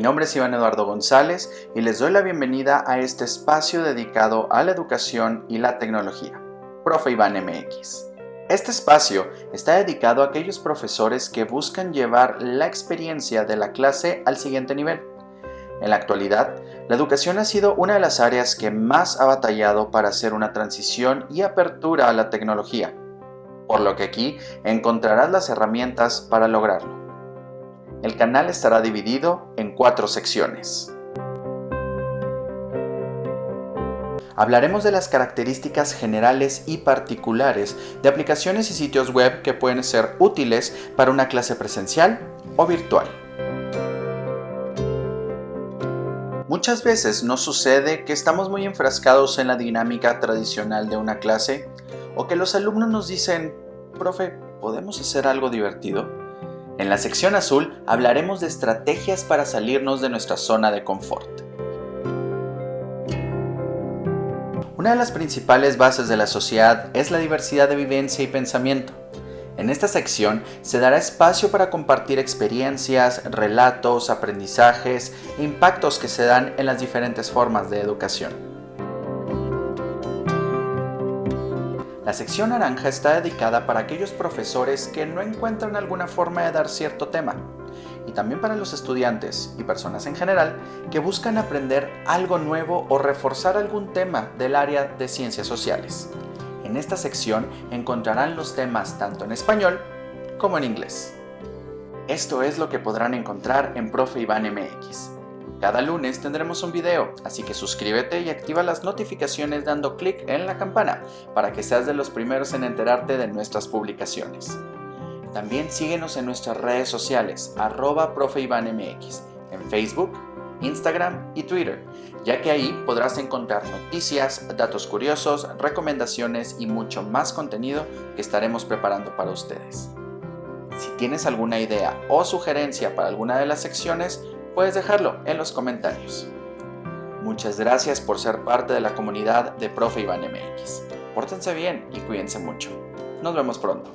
Mi nombre es Iván Eduardo González y les doy la bienvenida a este espacio dedicado a la educación y la tecnología, Profe Iván MX. Este espacio está dedicado a aquellos profesores que buscan llevar la experiencia de la clase al siguiente nivel. En la actualidad, la educación ha sido una de las áreas que más ha batallado para hacer una transición y apertura a la tecnología, por lo que aquí encontrarás las herramientas para lograrlo. El canal estará dividido en cuatro secciones. Hablaremos de las características generales y particulares de aplicaciones y sitios web que pueden ser útiles para una clase presencial o virtual. Muchas veces nos sucede que estamos muy enfrascados en la dinámica tradicional de una clase o que los alumnos nos dicen, profe, ¿podemos hacer algo divertido? En la sección azul hablaremos de estrategias para salirnos de nuestra zona de confort. Una de las principales bases de la sociedad es la diversidad de vivencia y pensamiento. En esta sección se dará espacio para compartir experiencias, relatos, aprendizajes e impactos que se dan en las diferentes formas de educación. La sección naranja está dedicada para aquellos profesores que no encuentran alguna forma de dar cierto tema, y también para los estudiantes y personas en general que buscan aprender algo nuevo o reforzar algún tema del área de ciencias sociales. En esta sección encontrarán los temas tanto en español como en inglés. Esto es lo que podrán encontrar en Profe Iván MX. Cada lunes tendremos un video, así que suscríbete y activa las notificaciones dando clic en la campana para que seas de los primeros en enterarte de nuestras publicaciones. También síguenos en nuestras redes sociales, arroba MX, en Facebook, Instagram y Twitter, ya que ahí podrás encontrar noticias, datos curiosos, recomendaciones y mucho más contenido que estaremos preparando para ustedes. Si tienes alguna idea o sugerencia para alguna de las secciones, puedes dejarlo en los comentarios. Muchas gracias por ser parte de la comunidad de Profe Iván MX. Pórtense bien y cuídense mucho. Nos vemos pronto.